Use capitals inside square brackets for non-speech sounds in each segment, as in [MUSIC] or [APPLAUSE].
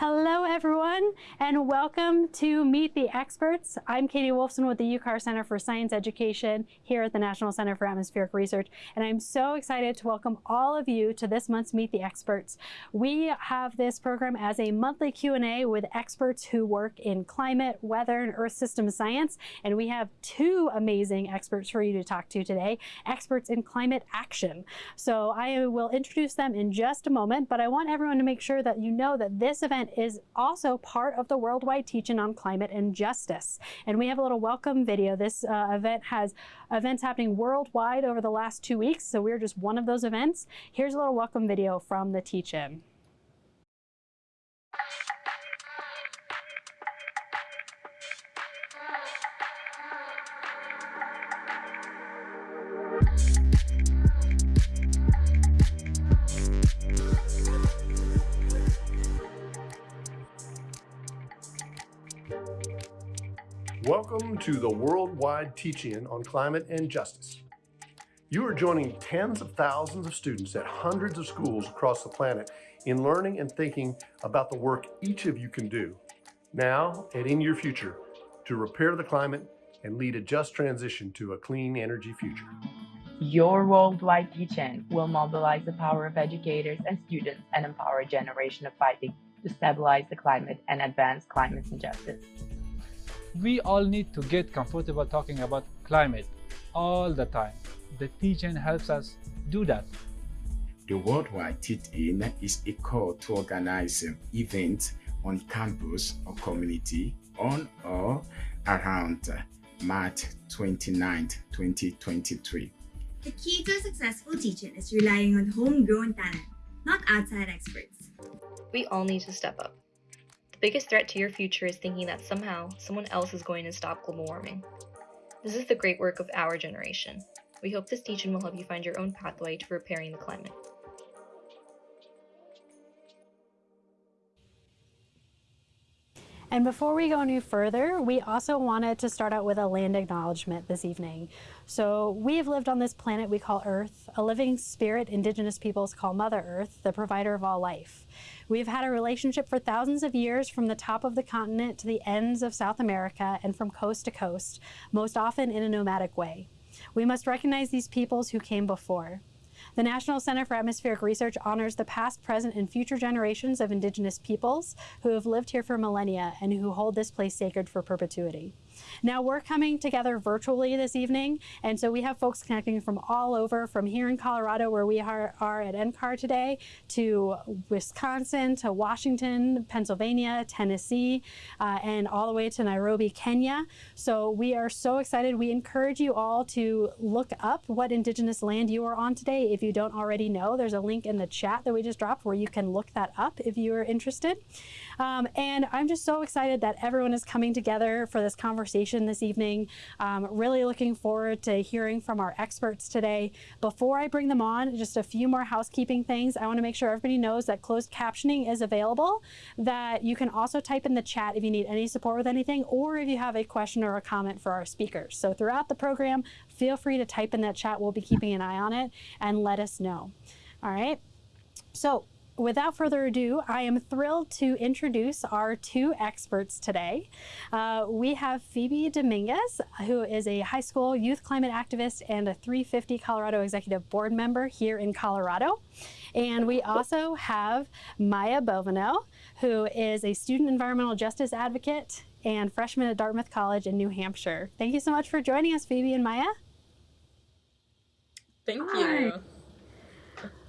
Hello, everyone, and welcome to Meet the Experts. I'm Katie Wolfson with the UCAR Center for Science Education here at the National Center for Atmospheric Research, and I'm so excited to welcome all of you to this month's Meet the Experts. We have this program as a monthly Q&A with experts who work in climate, weather, and earth system science, and we have two amazing experts for you to talk to today, experts in climate action. So I will introduce them in just a moment, but I want everyone to make sure that you know that this event is also part of the worldwide teach-in on climate and justice. And we have a little welcome video. This uh, event has events happening worldwide over the last two weeks, so we're just one of those events. Here's a little welcome video from the teach-in. Welcome to the worldwide teach-in on climate and justice. You are joining tens of thousands of students at hundreds of schools across the planet in learning and thinking about the work each of you can do now and in your future to repair the climate and lead a just transition to a clean energy future. Your worldwide teach-in will mobilize the power of educators and students and empower a generation of fighting to stabilize the climate and advance climate justice we all need to get comfortable talking about climate all the time. The teach-in helps us do that. The Worldwide Teach-In is a call to organize um, events on campus or community on or around uh, March 29, 2023. The key to a successful teach-in is relying on homegrown talent, not outside experts. We all need to step up biggest threat to your future is thinking that somehow someone else is going to stop global warming. This is the great work of our generation. We hope this teach-in will help you find your own pathway to repairing the climate. And before we go any further, we also wanted to start out with a land acknowledgement this evening. So we have lived on this planet we call Earth, a living spirit indigenous peoples call Mother Earth, the provider of all life. We've had a relationship for thousands of years from the top of the continent to the ends of South America and from coast to coast, most often in a nomadic way. We must recognize these peoples who came before. The National Center for Atmospheric Research honors the past, present, and future generations of indigenous peoples who have lived here for millennia and who hold this place sacred for perpetuity. Now we're coming together virtually this evening, and so we have folks connecting from all over, from here in Colorado where we are, are at NCAR today, to Wisconsin, to Washington, Pennsylvania, Tennessee, uh, and all the way to Nairobi, Kenya. So we are so excited. We encourage you all to look up what indigenous land you are on today. If you don't already know, there's a link in the chat that we just dropped where you can look that up if you are interested. Um, and I'm just so excited that everyone is coming together for this conversation this evening. Um, really looking forward to hearing from our experts today. Before I bring them on, just a few more housekeeping things. I want to make sure everybody knows that closed captioning is available, that you can also type in the chat if you need any support with anything, or if you have a question or a comment for our speakers. So throughout the program, feel free to type in that chat. We'll be keeping an eye on it and let us know. All right. So without further ado, I am thrilled to introduce our two experts today. Uh, we have Phoebe Dominguez, who is a high school youth climate activist and a 350 Colorado Executive Board member here in Colorado. And we also have Maya Bovino, who is a student environmental justice advocate and freshman at Dartmouth College in New Hampshire. Thank you so much for joining us, Phoebe and Maya. Thank you. Hi.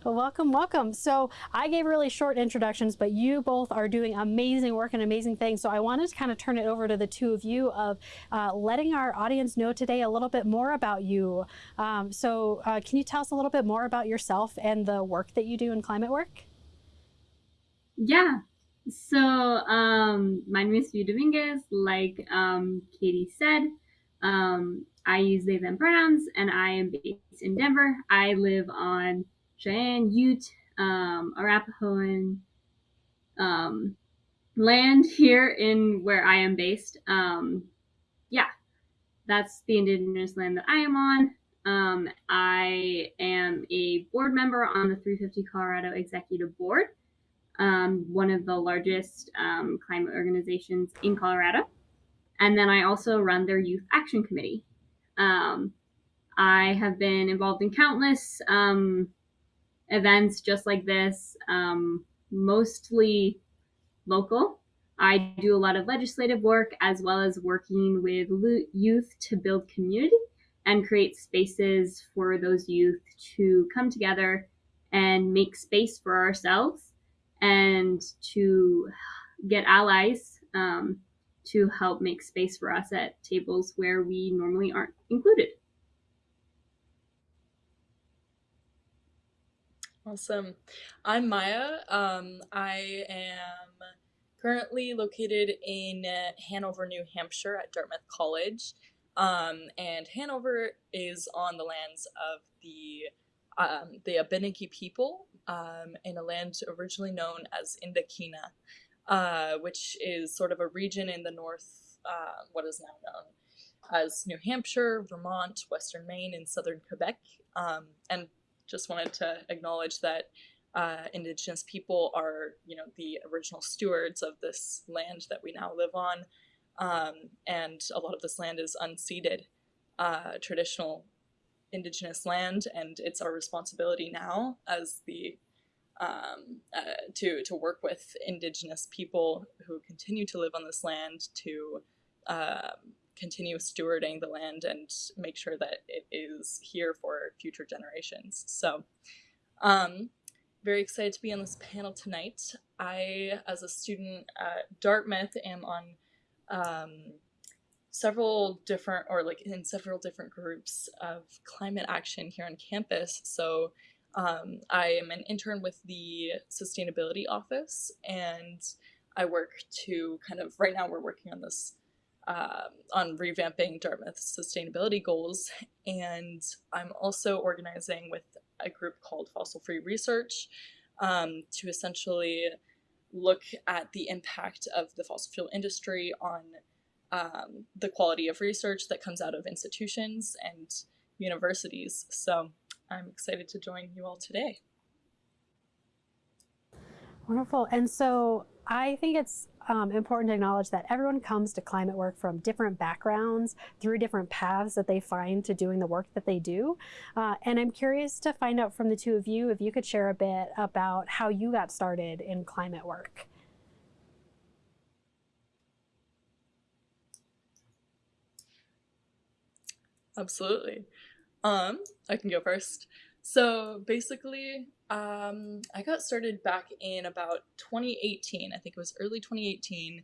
Well, welcome, welcome. So I gave really short introductions, but you both are doing amazing work and amazing things. So I wanted to kind of turn it over to the two of you of uh, letting our audience know today a little bit more about you. Um, so uh, can you tell us a little bit more about yourself and the work that you do in climate work? Yeah. So um, my name is Phoebe Dominguez. Like um, Katie said, um, I use they, them pronouns, and I am based in Denver. I live on Cheyenne, Ute, um, Arapahoan um, land here in where I am based. Um, yeah, that's the indigenous land that I am on. Um, I am a board member on the 350 Colorado Executive Board. um, one of the largest um, climate organizations in Colorado. And then I also run their Youth Action Committee. Um, I have been involved in countless um, events just like this, um, mostly local. I do a lot of legislative work as well as working with youth to build community and create spaces for those youth to come together and make space for ourselves and to get allies um, to help make space for us at tables where we normally aren't included. Awesome. I'm Maya. Um, I am currently located in Hanover, New Hampshire at Dartmouth College. Um, and Hanover is on the lands of the um, the Abenaki people um, in a land originally known as Ndakinna, uh, which is sort of a region in the north, uh, what is now known as New Hampshire, Vermont, Western Maine, and southern Quebec. Um, and just wanted to acknowledge that uh, Indigenous people are, you know, the original stewards of this land that we now live on, um, and a lot of this land is unceded, uh, traditional Indigenous land, and it's our responsibility now as the um, uh, to to work with Indigenous people who continue to live on this land to um, continue stewarding the land and make sure that it is here for future generations. So, um, very excited to be on this panel tonight. I, as a student at Dartmouth, am on um, several different, or like in several different groups of climate action here on campus. So um, I am an intern with the Sustainability Office, and I work to kind of, right now we're working on this um, on revamping Dartmouth's sustainability goals. And I'm also organizing with a group called Fossil Free Research um, to essentially look at the impact of the fossil fuel industry on um, the quality of research that comes out of institutions and universities. So I'm excited to join you all today. Wonderful. And so I think it's um, important to acknowledge that everyone comes to climate work from different backgrounds, through different paths that they find to doing the work that they do. Uh, and I'm curious to find out from the two of you if you could share a bit about how you got started in climate work. Absolutely. Um, I can go first. So basically, um, I got started back in about 2018. I think it was early 2018.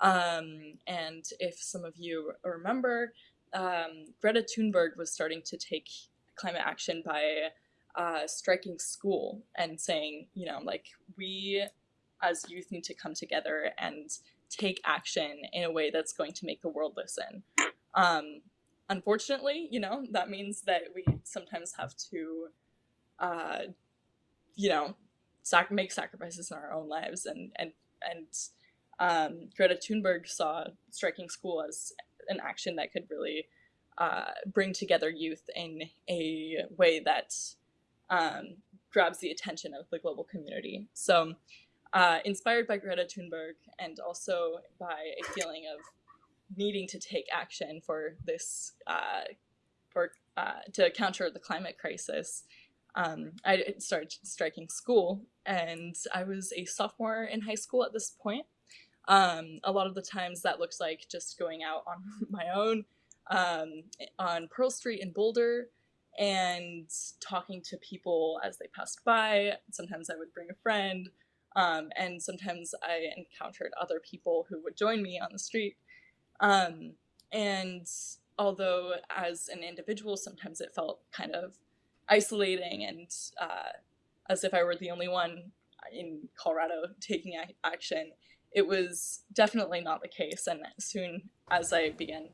Um, and if some of you remember, um, Greta Thunberg was starting to take climate action by uh, striking school and saying, you know, like we as youth need to come together and take action in a way that's going to make the world listen. Um, unfortunately, you know, that means that we sometimes have to, uh, you know, sac- make sacrifices in our own lives. And, and, and um, Greta Thunberg saw striking school as an action that could really uh, bring together youth in a way that um, grabs the attention of the global community. So, uh, inspired by Greta Thunberg and also by a feeling of needing to take action for this uh, for uh, to counter the climate crisis, um, I started striking school, and I was a sophomore in high school at this point. Um, a lot of the times that looks like just going out on [LAUGHS] my own um, on Pearl Street in Boulder and talking to people as they passed by. Sometimes I would bring a friend, um, and sometimes I encountered other people who would join me on the street. Um, and although as an individual, sometimes it felt kind of isolating and uh, as if I were the only one in Colorado taking action, it was definitely not the case. And soon as I began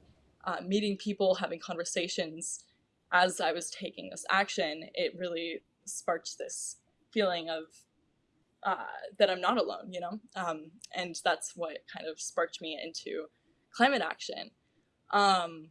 uh, meeting people, having conversations, as I was taking this action, it really sparked this feeling of uh, that I'm not alone, you know? Um, and that's what kind of sparked me into climate action. Um,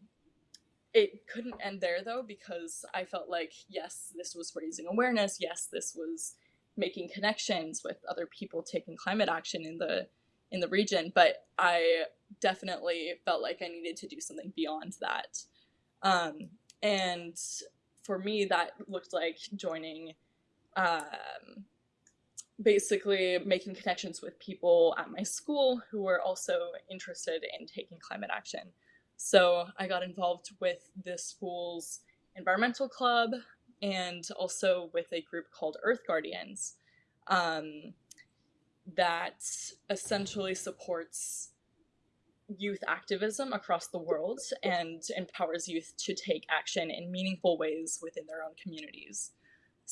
it couldn't end there though because I felt like yes, this was raising awareness. Yes, this was making connections with other people taking climate action in the in the region, but I definitely felt like I needed to do something beyond that. Um, and for me, that looked like joining, um, basically making connections with people at my school who were also interested in taking climate action. So I got involved with the school's environmental club and also with a group called Earth Guardians um, that essentially supports youth activism across the world and empowers youth to take action in meaningful ways within their own communities.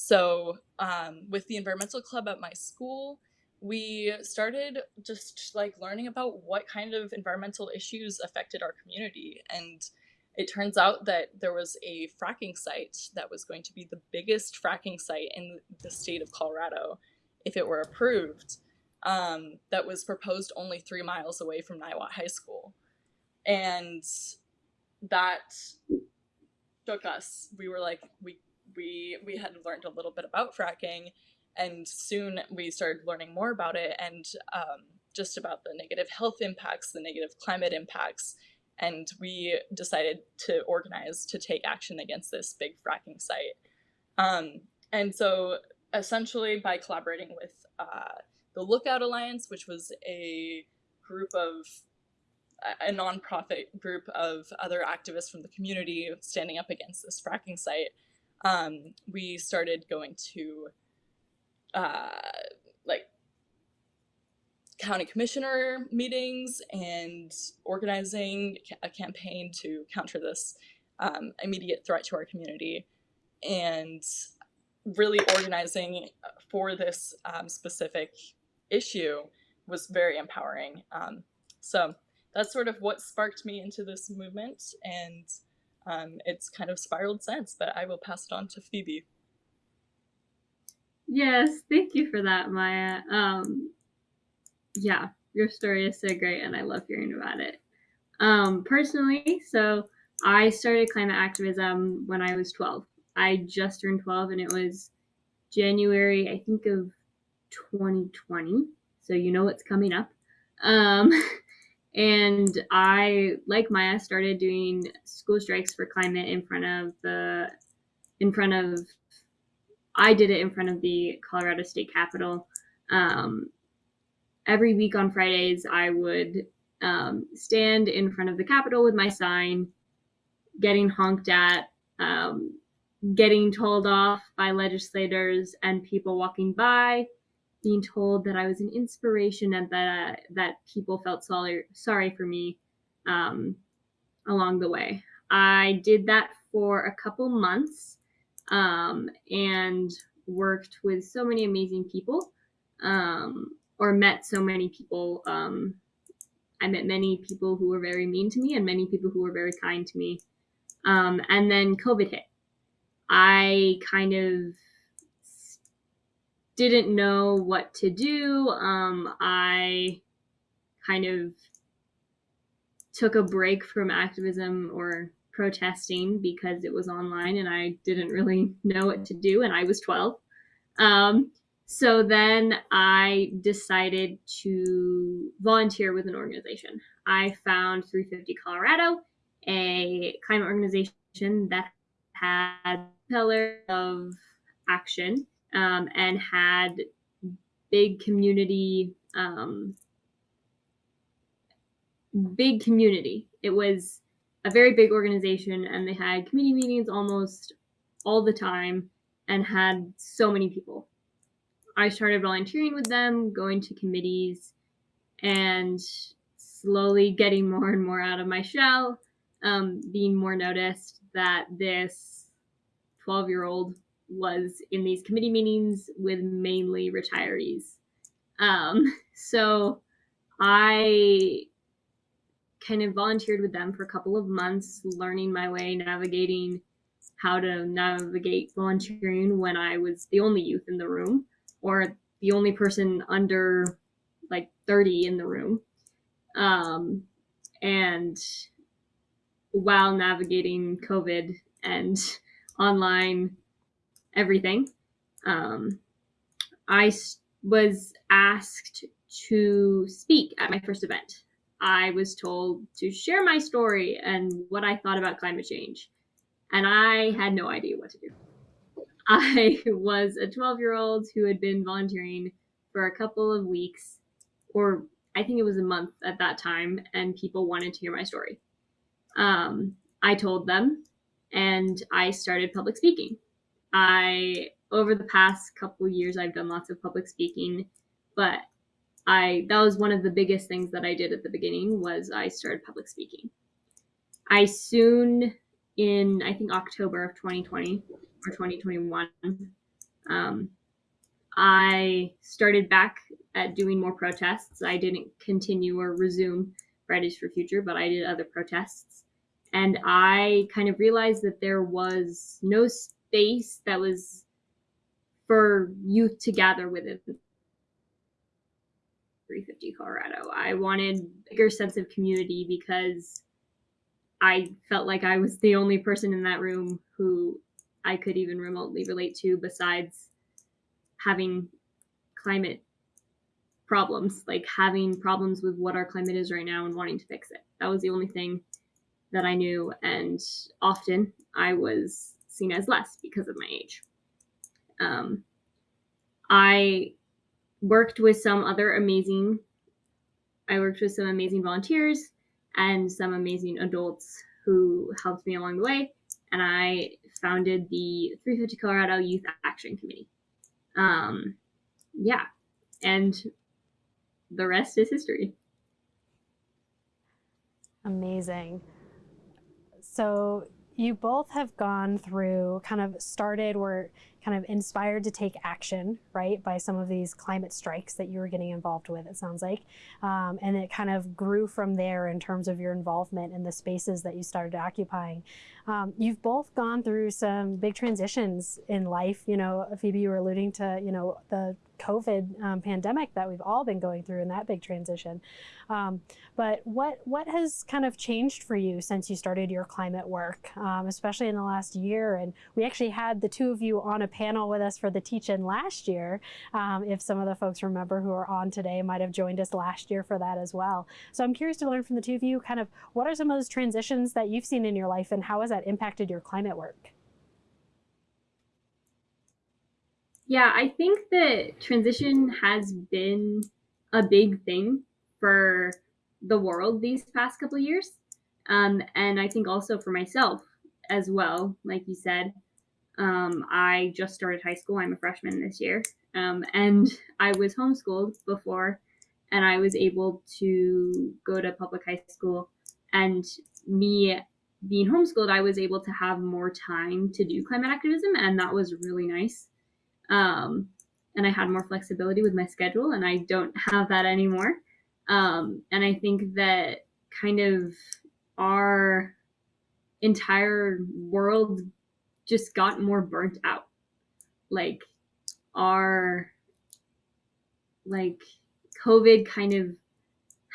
So, um, with the environmental club at my school, we started just like learning about what kind of environmental issues affected our community. And it turns out that there was a fracking site that was going to be the biggest fracking site in the state of Colorado if it were approved um, that was proposed only three miles away from Niwot High School. And that took us. We were like, we we we had learned a little bit about fracking, and soon we started learning more about it and um, just about the negative health impacts, the negative climate impacts, and we decided to organize to take action against this big fracking site. Um, and so essentially by collaborating with uh, the Lookout Alliance, which was a group of a nonprofit group of other activists from the community standing up against this fracking site, um, we started going to uh, like county commissioner meetings and organizing a campaign to counter this um, immediate threat to our community and really organizing for this um, specific issue was very empowering. Um, so that's sort of what sparked me into this movement, and um, it's kind of spiraled since. But I will pass it on to Phoebe. Yes, thank you for that, Maya. Um, yeah, your story is so great, and I love hearing about it. Um, personally, so I started climate activism when I was 12. I just turned 12, and it was January, I think, of 2020. So you know what's coming up. Um, [LAUGHS] and I, like Maya, started doing school strikes for climate in front of the, in front of, I did it in front of the Colorado State Capitol. Um, every week on Fridays, I would um, stand in front of the Capitol with my sign, getting honked at, um, getting told off by legislators and people walking by, being told that I was an inspiration and that uh, that people felt sorry sorry for me um, along the way. I did that for a couple months um, and worked with so many amazing people um, or met so many people. Um, I met many people who were very mean to me and many people who were very kind to me. Um, and then COVID hit. I kind of didn't know what to do. Um, I kind of took a break from activism or protesting because it was online and I didn't really [LAUGHS] know what to do, and I was 12. Um, so then I decided to volunteer with an organization. I found 350 Colorado, a climate organization that had a pillar of action um, and had big community um, big community. It was a very big organization and they had committee meetings almost all the time and had so many people. I started volunteering with them going to committees and slowly getting more and more out of my shell um, being more noticed that this 12 year old was in these committee meetings with mainly retirees. Um, [LAUGHS] so I kind of volunteered with them for a couple of months, learning my way, navigating how to navigate volunteering when I was the only youth in the room or the only person under like 30 in the room. Um, and while navigating COVID and [LAUGHS] online everything. Um, I was asked to speak at my first event. I was told to share my story and what I thought about climate change. And I had no idea what to do. [LAUGHS] I was a 12 year old who had been volunteering for a couple of weeks, or I think it was a month at that time, and people wanted to hear my story. Um, I told them, and I started public speaking. I over the past couple years, I've done lots of public speaking, but I that was one of the biggest things that I did at the beginning was I started public speaking. I soon in I think October of 2020 or 2021 um, I started back at doing more protests. I didn't continue or resume Fridays for Future, but I did other protests. And I kind of realized that there was no space that was for youth to gather within 350 Colorado. I wanted bigger sense of community because I felt like I was the only person in that room who I could even remotely relate to besides having climate problems, like having problems with what our climate is right now and wanting to fix it. That was the only thing that I knew. And often I was seen as less because of my age. Um, I worked with some other amazing, I worked with some amazing volunteers and some amazing adults who helped me along the way. And I founded the 350 Colorado Youth Action Committee. Um, yeah, and the rest is history. Amazing. So you both have gone through kind of started were kind of inspired to take action right by some of these climate strikes that you were getting involved with it sounds like. Um, and it kind of grew from there in terms of your involvement in the spaces that you started occupying um, you've both gone through some big transitions in life you know phoebe you were alluding to you know the COVID um, pandemic that we've all been going through in that big transition. Um, but what what has kind of changed for you since you started your climate work, um, especially in the last year? And we actually had the two of you on a panel with us for the teach-in last year. Um, if some of the folks remember who are on today might have joined us last year for that as well. So I'm curious to learn from the two of you, kind of what are some of those transitions that you've seen in your life and how has that impacted your climate work? Yeah, I think that transition has been a big thing for the world these past couple years. Um, and I think also for myself as well, like you said. Um, I just started high school. I'm a freshman this year. Um, and I was homeschooled before, and I was able to go to public high school. And me being homeschooled, I was able to have more time to do climate activism, and that was really nice. Um, and I had more flexibility with my schedule, and I don't have that anymore. Um, and I think that kind of our entire world just got more burnt out. Like our like COVID kind of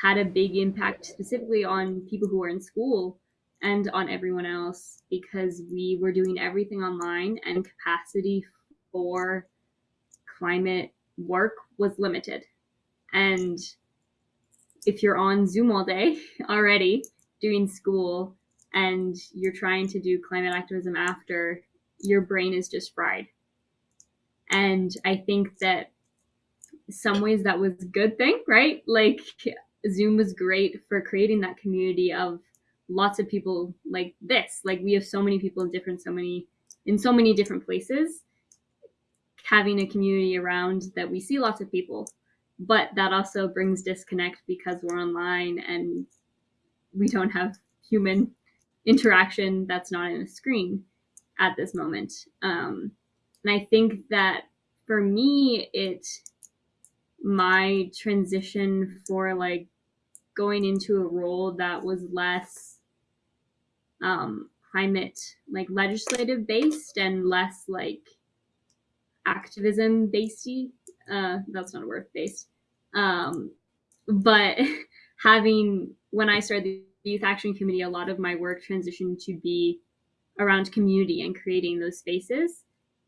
had a big impact specifically on people who are in school and on everyone else because we were doing everything online and capacity for climate work was limited. And if you're on Zoom all day [LAUGHS] already doing school and you're trying to do climate activism after, your brain is just fried. And I think that some ways that was a good thing, right? Like Zoom was great for creating that community of lots of people like this. Like we have so many people in different, so many in so many different places having a community around that we see lots of people, but that also brings disconnect because we're online and we don't have human interaction that's not in a screen at this moment. Um, and I think that for me, it my transition for like going into a role that was less um, climate like legislative based and less like activism basedy. Uh, that's not a word based. Um, but [LAUGHS] having when I started the Youth Action Committee, a lot of my work transitioned to be around community and creating those spaces.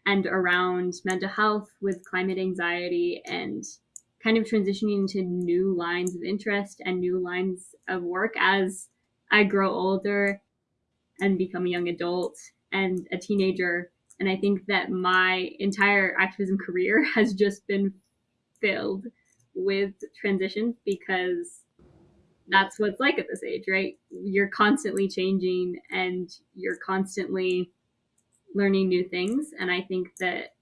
and around mental health with climate anxiety and kind of transitioning into new lines of interest and new lines of work as I grow older and become a young adult and a teenager. And I think that my entire activism career [LAUGHS] has just been filled with transitions because that's what it's like at this age, right? You're constantly changing and you're constantly learning new things. And I think that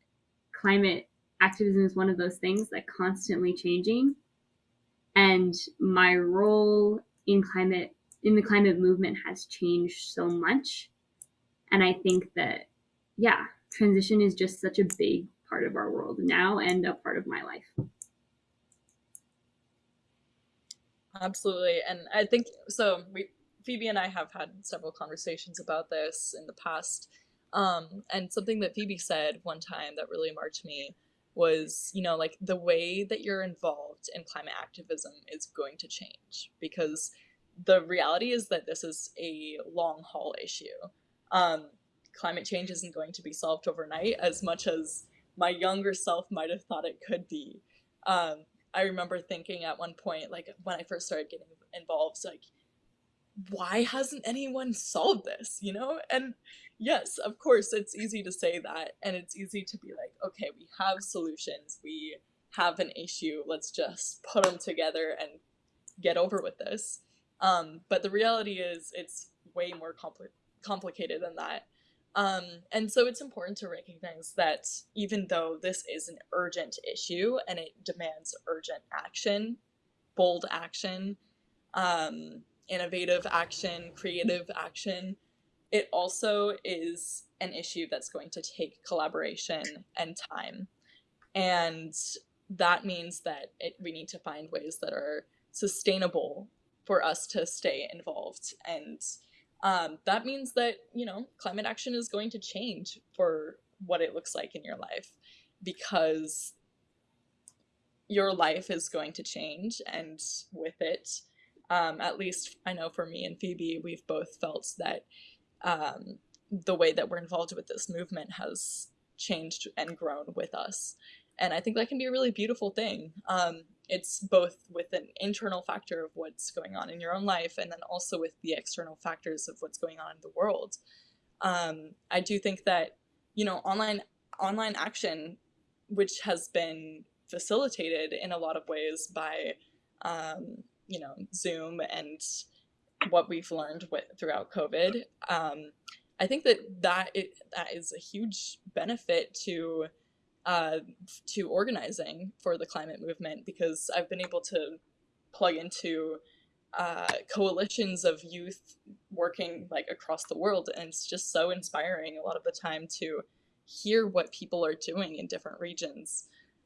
climate activism is one of those things that constantly changing. And my role in climate in the climate movement has changed so much. And I think that yeah, transition is just such a big part of our world now and a part of my life. Absolutely. And I think so we Phoebe and I have had several conversations about this in the past. Um, and something that Phoebe said one time that really marked me was, you know, like the way that you're involved in climate activism is going to change because the reality is that this is a long haul issue. Um, climate change isn't going to be solved overnight as much as my younger self might have thought it could be. Um, I remember thinking at one point, like when I first started getting involved, like, why hasn't anyone solved this? You know? And yes, of course, it's easy to say that. And it's easy to be like, okay, we have solutions. We have an issue. Let's just put them together and get over with this. Um, but the reality is, it's way more compli- complicated than that. Um, and so it's important to recognize that even though this is an urgent issue and it demands urgent action, bold action, um, innovative action, creative action, it also is an issue that's going to take collaboration and time. And that means that it, we need to find ways that are sustainable for us to stay involved and um, that means that, you know, climate action is going to change for what it looks like in your life because your life is going to change. And with it, um, at least I know for me and Phoebe, we've both felt that um, the way that we're involved with this movement has changed and grown with us. And I think that can be a really beautiful thing. Um, it's both with an internal factor of what's going on in your own life and then also with the external factors of what's going on in the world. Um, i do think that you know online online action which has been facilitated in a lot of ways by um, you know zoom and what we've learned with, throughout covid um, i think that that, it, that is a huge benefit to uh, to organizing for the climate movement because I've been able to plug into uh, coalitions of youth working like across the world, and it's just so inspiring a lot of the time to hear what people are doing in different regions.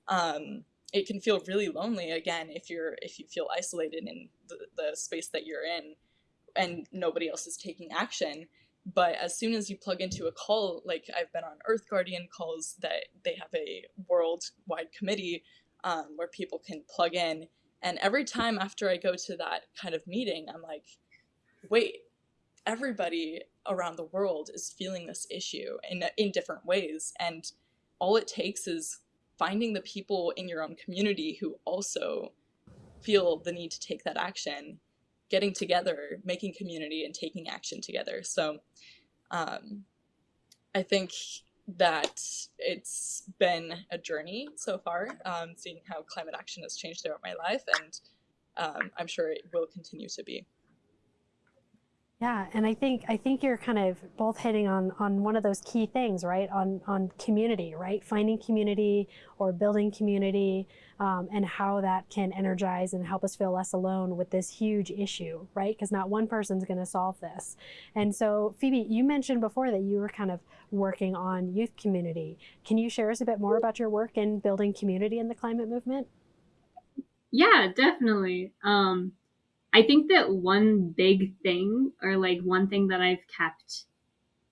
Um, it can feel really lonely again if you're if you feel isolated in the, the space that you're in and nobody else is taking action but as soon as you plug into a call like i've been on earth guardian calls that they have a worldwide committee um, where people can plug in. And every time after i go to that kind of meeting i'm like wait everybody around the world is feeling this issue in, in different ways. And all it takes is finding the people in your own community who also feel the need to take that action getting together, making community, and taking action together. So um, I think that it's been a journey so far, um, seeing how climate action has changed throughout my life, and um, I'm sure it will continue to be. Yeah, and I think I think you're kind of both hitting on on one of those key things, right? On on community, right? Finding community or building community, um, and how that can energize and help us feel less alone with this huge issue, right? Because not one person's going to solve this. And so, Phoebe, you mentioned before that you were kind of working on youth community. Can you share us a bit more about your work in building community in the climate movement? Yeah, definitely. Um, I think that one big thing, or like one thing that I've kept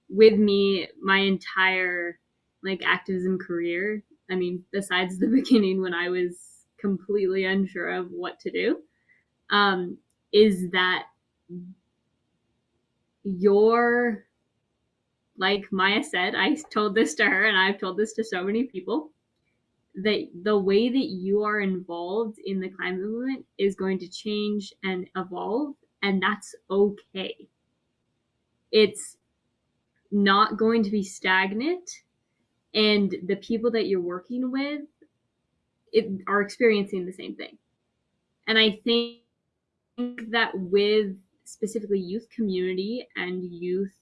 with me my entire like activism career, I mean, besides the [LAUGHS] beginning when I was completely unsure of what to do, um, is that your like Maya said, I told this to her and I've told this to so many people that the way that you are involved in the climate movement is going to change and evolve, and that's okay. It's not going to be stagnant, and the people that you're working with it, are experiencing the same thing. And I think that with specifically youth community and youth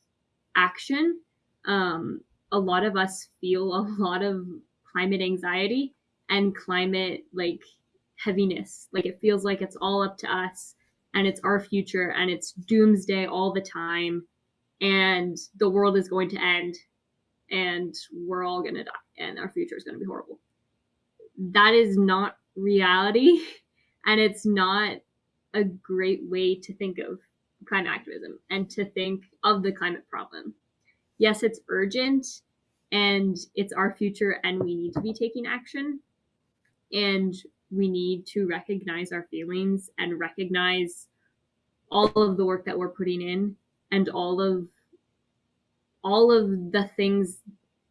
action, um, a lot of us feel a lot of climate anxiety and climate like heaviness. Like it feels like it's all up to us and it's our future and it's doomsday all the time and the world is going to end and we're all going to die and our future is going to be horrible. That is not reality [LAUGHS] and it's not a great way to think of climate activism and to think of the climate problem. Yes, it's urgent and it's our future and we need to be taking action. And we need to recognize our feelings and recognize all of the work that we're putting in and all of all of the things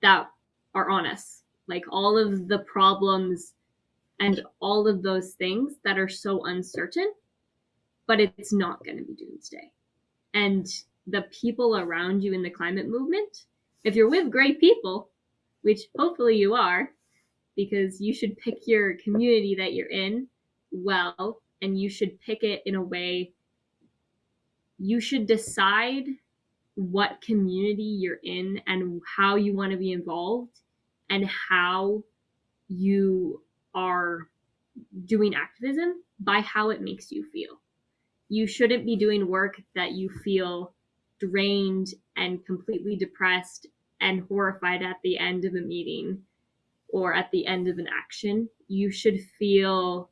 that are on us. Like all of the problems and all of those things that are so uncertain but it's not going to be doomsday. And the people around you in the climate movement if you're with great people, which hopefully you are, because you should pick your community that you're in well, and you should pick it in a way you should decide what community you're in and how you want to be involved and how you are doing activism by how it makes you feel. You shouldn't be doing work that you feel drained and completely depressed and horrified at the end of a meeting or at the end of an action. You should feel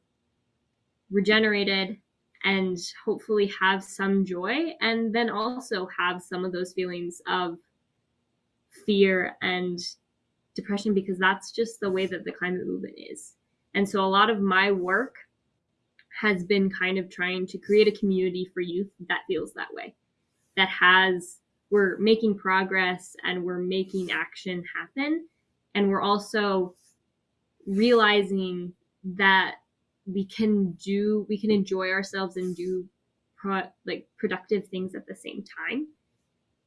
regenerated and hopefully have some joy and then also have some of those feelings of fear and depression because that's just the way that the climate movement is. And so a lot of my work has been kind of trying to create a community for youth that feels that way, that has we're making progress and we're making action happen. And we're also realizing that we can do, we can enjoy ourselves and do pro, like productive things at the same time.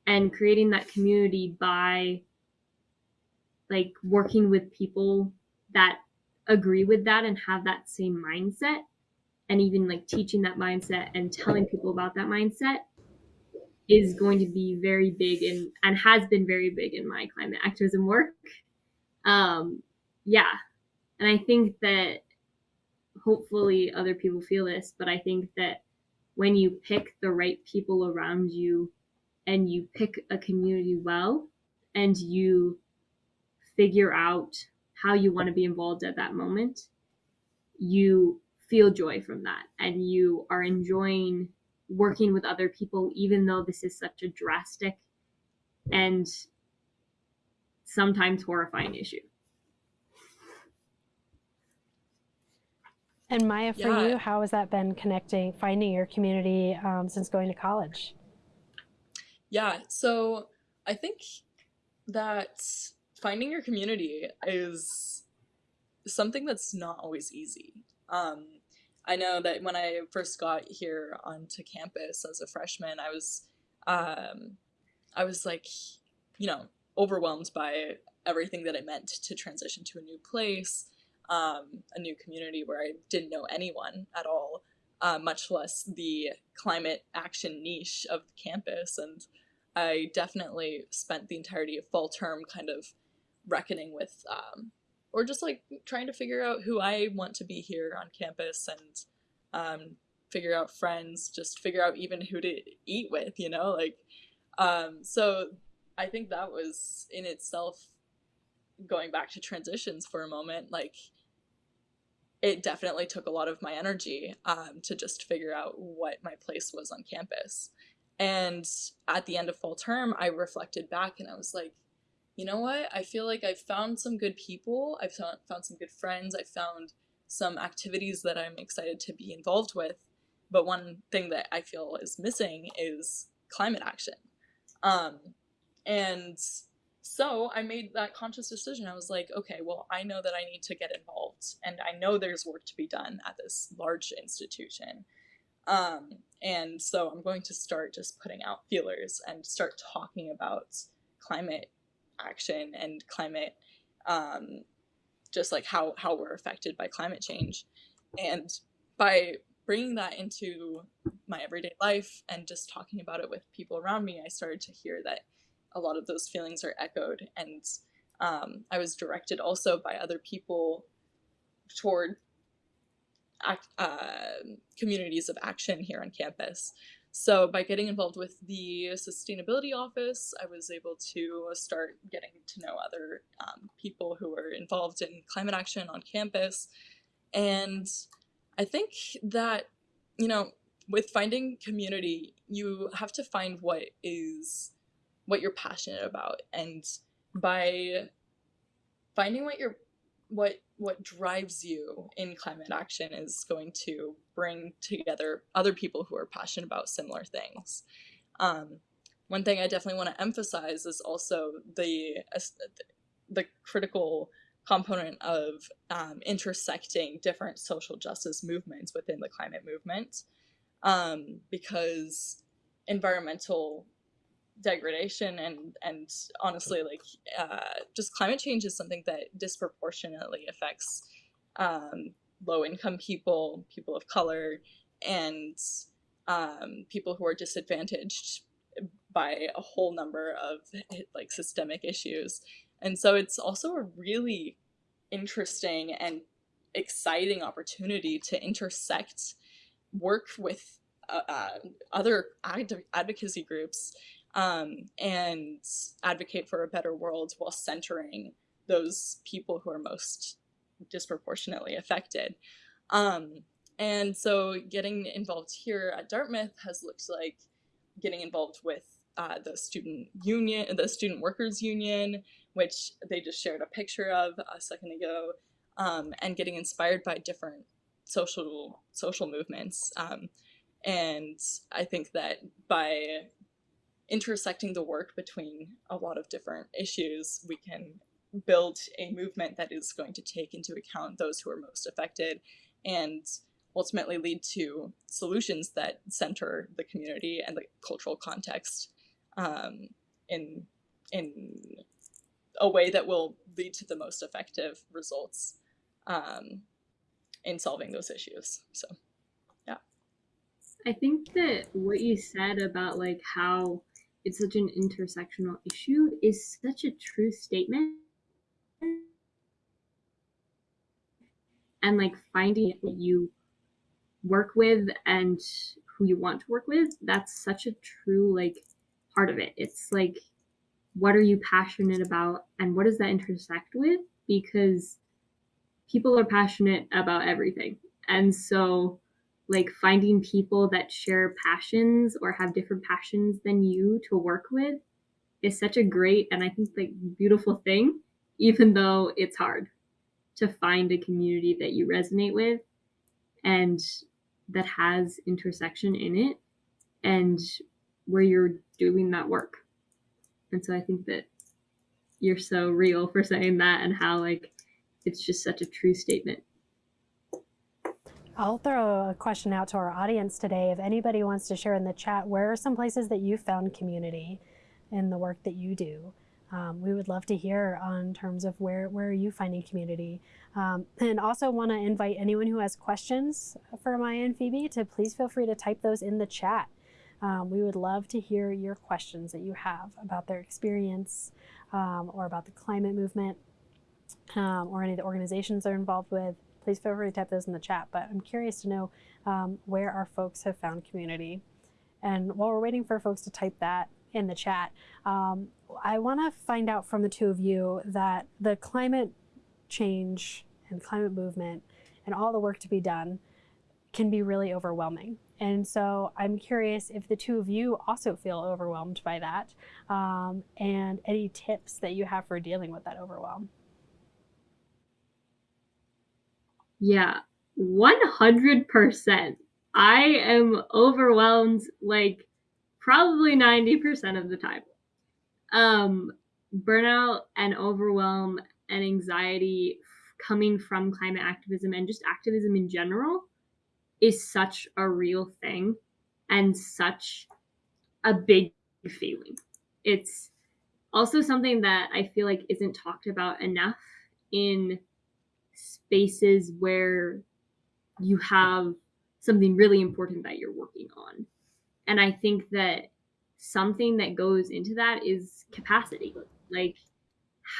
And creating that community by like working with people that agree with that and have that same mindset and even like teaching that mindset and telling people about that mindset is going to be very big and and has been very big in my climate activism work. Um, yeah, and I think that hopefully other people feel this, but I think that when you pick the right people around you and you pick a community well and you figure out how you want to be involved at that moment, you feel joy from that and you are enjoying working with other people, even though this is such a drastic and sometimes horrifying issue. And Maya, for Yeah. you, how has that been connecting, finding your community um, since going to college? Yeah, so I think that finding your community is something that's not always easy. Um, I know that when I first got here onto campus as a freshman, I was, um, I was like, you know, overwhelmed by everything that it meant to transition to a new place, um, a new community where I didn't know anyone at all, uh, much less the climate action niche of the campus. And I definitely spent the entirety of fall term kind of reckoning with um, or just like trying to figure out who I want to be here on campus and um, figure out friends, just figure out even who to eat with, you know, like um, so I think that was in itself going back to transitions for a moment, like it definitely took a lot of my energy um, to just figure out what my place was on campus. And at the end of fall term, I reflected back and I was like, you know what? I feel like I've found some good people. I've found, some good friends. I've found some activities that I'm excited to be involved with. But one thing that I feel is missing is climate action. Um, and so I made that conscious decision. I was like, okay, well, I know that I need to get involved, and I know there's work to be done at this large institution. Um, and so I'm going to start just putting out feelers and start talking about climate action and climate, um, just like how, how we're affected by climate change. And by bringing that into my everyday life and just talking about it with people around me, I started to hear that a lot of those feelings are echoed. And um, I was directed also by other people toward uh, communities of action here on campus. So by getting involved with the sustainability office, I was able to start getting to know other um, people who were involved in climate action on campus. And I think that, you know, with finding community, you have to find what is what you're passionate about. And by finding what you're what what drives you in climate action is going to bring together other people who are passionate about similar things. Um, one thing I definitely want to emphasize is also the the critical component of um, intersecting different social justice movements within the climate movement, um, because environmental degradation and and honestly like uh, just climate change is something that disproportionately affects um, low income people people of color and um, people who are disadvantaged by a whole number of like systemic issues. And so it's also a really interesting and exciting opportunity to intersect work with uh, uh, other ad advocacy groups um, and advocate for a better world while centering those people who are most disproportionately affected. Um, and so getting involved here at Dartmouth has looked like getting involved with uh, the student union, the student workers union, which they just shared a picture of a second ago, um, and getting inspired by different social social movements. Um, and I think that by intersecting the work between a lot of different issues, we can build a movement that is going to take into account those who are most affected and ultimately lead to solutions that center the community and the cultural context um, in in a way that will lead to the most effective results um, in solving those issues. So, yeah. I think that what you said about like how it's such an intersectional issue is such a true statement. And like finding what you work with and who you want to work with, that's such a true like part of it. It's like what are you passionate about and what does that intersect with? Because people are passionate about everything. And so like finding people that share passions or have different passions than you to work with is such a great and I think like beautiful thing, even though it's hard to find a community that you resonate with and that has intersection in it and where you're doing that work. And so I think that you're so real for saying that and how like it's just such a true statement. I'll throw a question out to our audience today. If anybody wants to share in the chat, where are some places that you found community in the work that you do? Um, we would love to hear on terms of where, where are you finding community? Um, and also want to invite anyone who has questions for Maya and Phoebe to please feel free to type those in the chat. Um, we would love to hear your questions that you have about their experience um, or about the climate movement um, or any of the organizations they're involved with please feel free to type those in the chat. But I'm curious to know um, where our folks have found community. And while we're waiting for folks to type that in the chat, um, I want to find out from the two of you that the climate change and climate movement and all the work to be done can be really overwhelming. And so I'm curious if the two of you also feel overwhelmed by that um, and any tips that you have for dealing with that overwhelm. Yeah, 100%. I am overwhelmed like probably 90% of the time. um, burnout and overwhelm and anxiety coming from climate activism and just activism in general is such a real thing and such a big feeling. It's also something that I feel like isn't talked about enough in spaces where you have something really important that you're working on. And I think that something that goes into that is capacity. Like,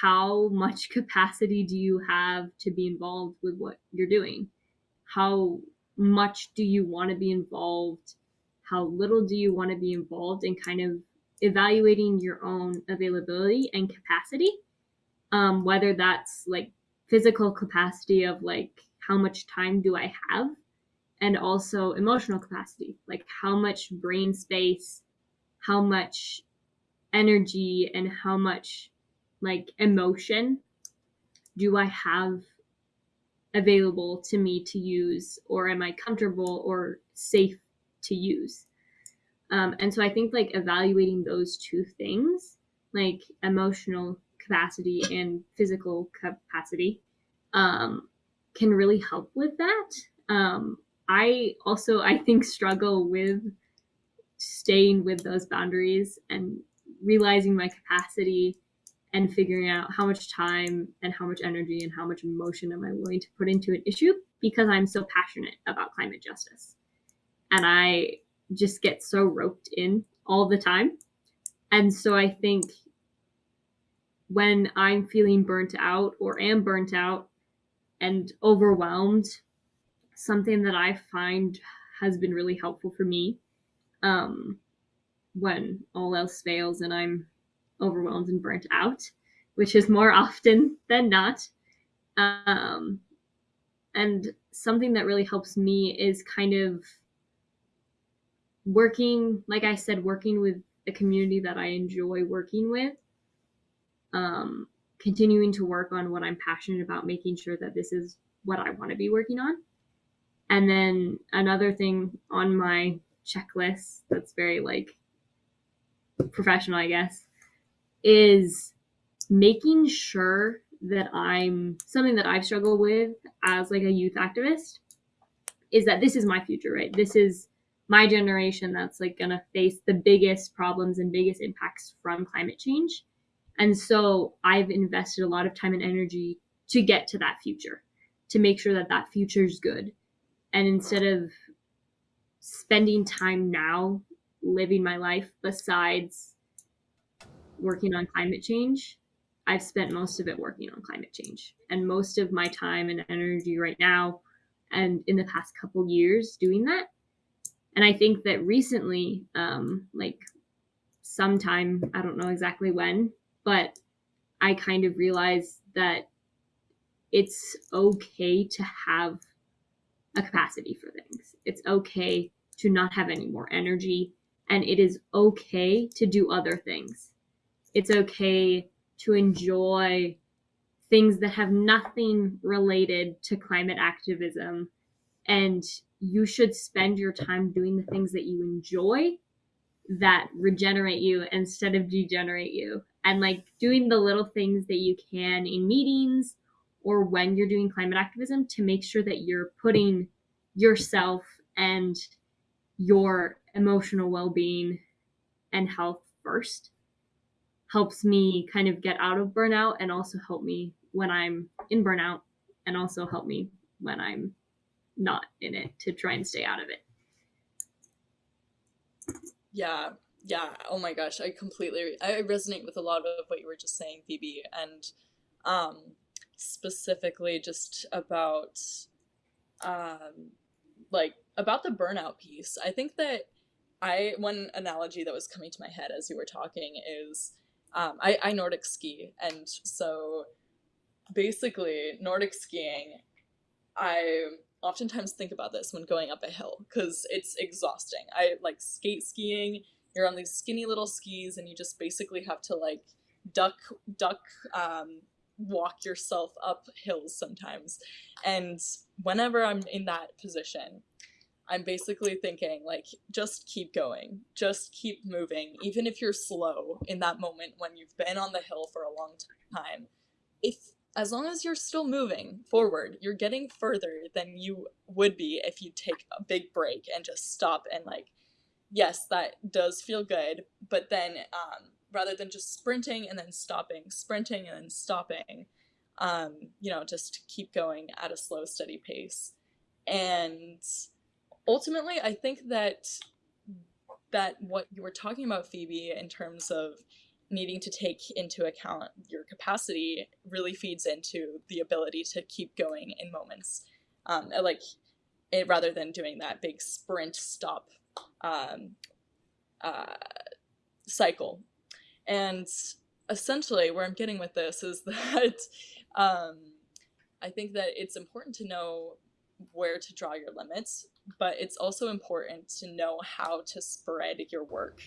how much [LAUGHS] capacity do you have to be involved with what you're doing? How much do you want to be involved? How little do you want to be involved? And kind of evaluating your own availability and capacity, um, whether that's like physical capacity of like how much time do I have, and also emotional capacity, like how much brain space, how much energy, and how much like emotion do I have available to me to use, or am I comfortable or safe to use? Um, and so I think like evaluating those two things, like emotional capacity and physical capacity, um, can really help with that. Um, I also, I think, struggle with staying with those boundaries and realizing my capacity and figuring out how much time and how much energy and how much emotion am I willing to put into an issue because I'm so passionate about climate justice. And I just get so roped in all the time. And so I think when I'm feeling burnt out or am burnt out and overwhelmed, something that I find has been really helpful for me um, when all else fails and I'm overwhelmed and burnt out, which is more [LAUGHS] often than not. Um, and something that really helps me is kind of working, like I said, working with a community that I enjoy working with, um, continuing to work on what I'm passionate about, making sure that this is what I want to be working on. And then another thing on my checklist that's very like professional, I guess, is making sure that I'm something that I've struggled with as like a youth activist is that this is my future, right? This is my generation that's like going to face the biggest problems and biggest impacts from climate change. And so I've invested a lot of time and energy to get to that future, to make sure that that future is good. And instead of spending time now living my life besides working on climate change, I've spent most of it working on climate change. And most of my time and energy right now and in the past couple years doing that and I think that recently, um, like sometime, I don't know exactly when, but I kind of realized that it's okay to have a capacity for things. It's okay to not have any more energy, and it is okay to do other things. It's okay to enjoy things that have nothing related to climate activism and you should spend your time doing the things that you enjoy that regenerate you instead of degenerate you and like doing the little things that you can in meetings or when you're doing climate activism to make sure that you're putting yourself and your emotional well-being and health first helps me kind of get out of burnout and also help me when I'm in burnout and also help me when I'm not in it to try and stay out of it. Yeah, yeah. Oh my gosh, I completely I resonate with a lot of what you were just saying, Phoebe, and um, specifically just about um, like about the burnout piece. I think that I one analogy that was coming to my head as you were talking is um, I, I Nordic ski, and so basically Nordic skiing. I oftentimes think about this when going up a hill because it's exhausting. I like skate skiing. You're on these skinny little skis and you just basically have to like duck duck um, walk yourself up hills sometimes. And whenever I'm in that position, I'm basically thinking like just keep going, just keep moving, even if you're slow in that moment when you've been on the hill for a long time. If as long as you're still moving forward, you're getting further than you would be if you take a big break and just stop and like yes, that does feel good, but then um rather than just sprinting and then stopping, sprinting and then stopping, um, you know, just keep going at a slow, steady pace. And ultimately, I think that that what you were talking about, Phoebe, in terms of needing to take into account your capacity really feeds into the ability to keep going in moments um, like it rather than doing that big sprint stop um, uh, cycle and essentially where i'm getting with this is [LAUGHS] that um, i think that it's important to know where to draw your limits but it's also important to know how to spread your work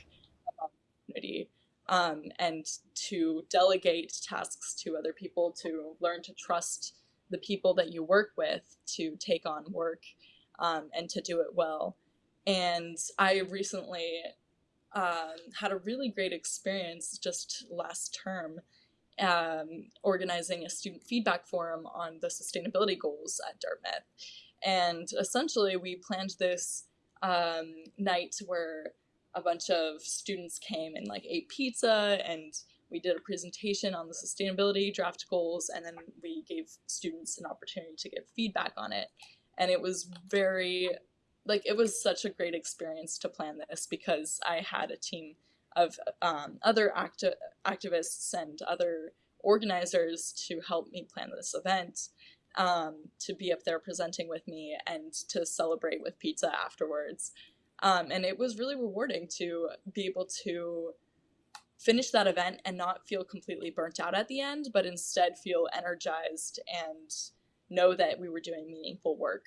community um, and to delegate tasks to other people, to learn to trust the people that you work with to take on work um, and to do it well. And I recently um, had a really great experience just last term um, organizing a student feedback forum on the sustainability goals at Dartmouth. And essentially, we planned this um, night where a bunch of students came and like ate pizza and we did a presentation on the sustainability draft goals and then we gave students an opportunity to give feedback on it and it was very like it was such a great experience to plan this because i had a team of um, other acti- activists and other organizers to help me plan this event um, to be up there presenting with me and to celebrate with pizza afterwards. Um, and it was really rewarding to be able to finish that event and not feel completely burnt out at the end, but instead feel energized and know that we were doing meaningful work.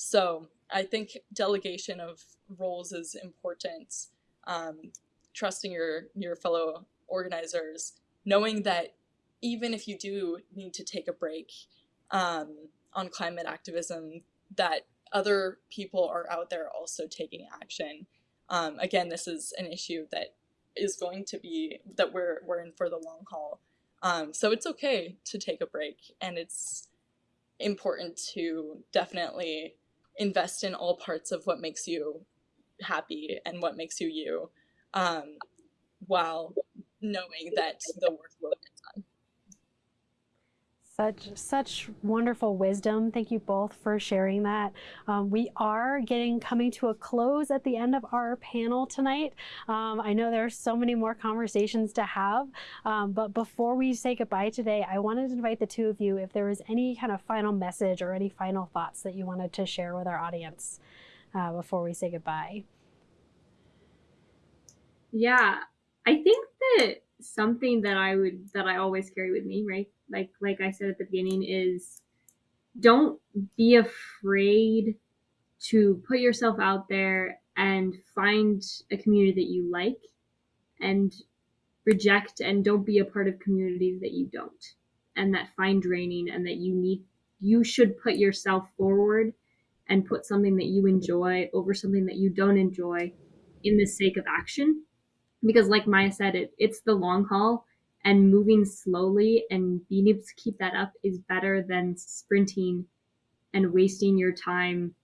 So I think delegation of roles is important. Um, trusting your your fellow organizers, knowing that even if you do need to take a break um, on climate activism, that other people are out there also taking action. Um, again, this is an issue that is going to be that we're we're in for the long haul. Um, so it's okay to take a break, and it's important to definitely invest in all parts of what makes you happy and what makes you you, um, while knowing that the work will get done. Such such wonderful wisdom. Thank you both for sharing that. Um, we are getting coming to a close at the end of our panel tonight. Um, I know there are so many more conversations to have, um, but before we say goodbye today, I wanted to invite the two of you if there was any kind of final message or any final thoughts that you wanted to share with our audience uh, before we say goodbye. Yeah, I think that something that I would that I always carry with me, right? like like I said at the beginning is don't be afraid to put yourself out there and find a community that you like and reject and don't be a part of communities that you don't and that find draining and that you need you should put yourself forward and put something that you enjoy over something that you don't enjoy in the sake of action because like maya said it it's the long haul and moving slowly and being able to keep that up is better than sprinting and wasting your time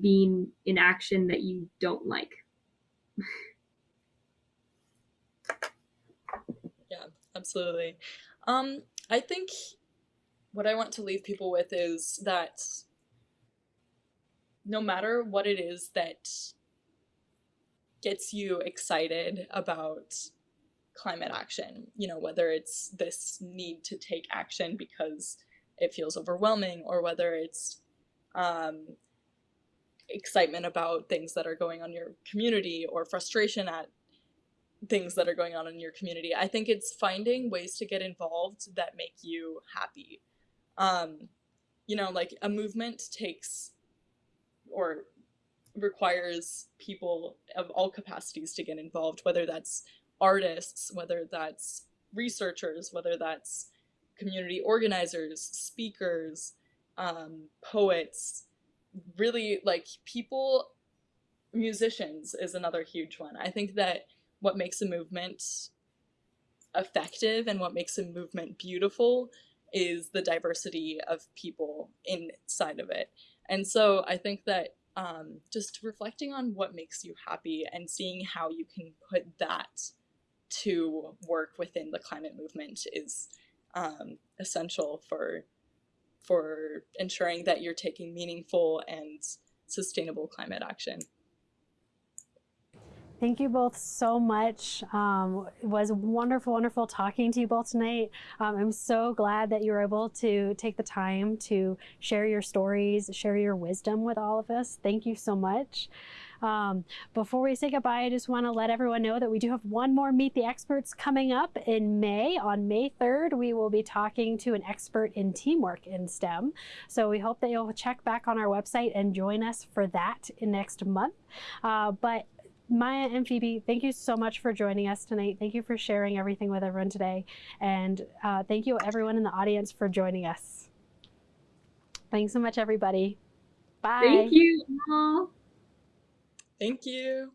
being in action that you don't like. yeah, absolutely. Um, I think what I want to leave people with is that no matter what it is that gets you excited about climate action, you know, whether it's this need to take action because it feels overwhelming or whether it's um, excitement about things that are going on in your community or frustration at things that are going on in your community. I think it's finding ways to get involved that make you happy. Um, you know, like a movement takes or requires people of all capacities to get involved, whether that's artists, whether that's researchers, whether that's community organizers, speakers, um, poets, really like people musicians is another huge one. I think that what makes a movement effective and what makes a movement beautiful is the diversity of people inside of it. And so I think that um, just reflecting on what makes you happy and seeing how you can put that to work within the climate movement is um, essential for for ensuring that you're taking meaningful and sustainable climate action. Thank you both so much. Um, it was wonderful, wonderful talking to you both tonight. Um, I'm so glad that you were able to take the time to share your stories, share your wisdom with all of us. Thank you so much. Um, before we say goodbye, I just want to let everyone know that we do have one more Meet the Experts coming up in May. On May 3rd, we will be talking to an expert in teamwork in STEM. So we hope that you'll check back on our website and join us for that in next month. Uh, but Maya and Phoebe, thank you so much for joining us tonight. Thank you for sharing everything with everyone today. And uh, thank you everyone in the audience for joining us. Thanks so much, everybody. Bye. Thank you all. Thank you.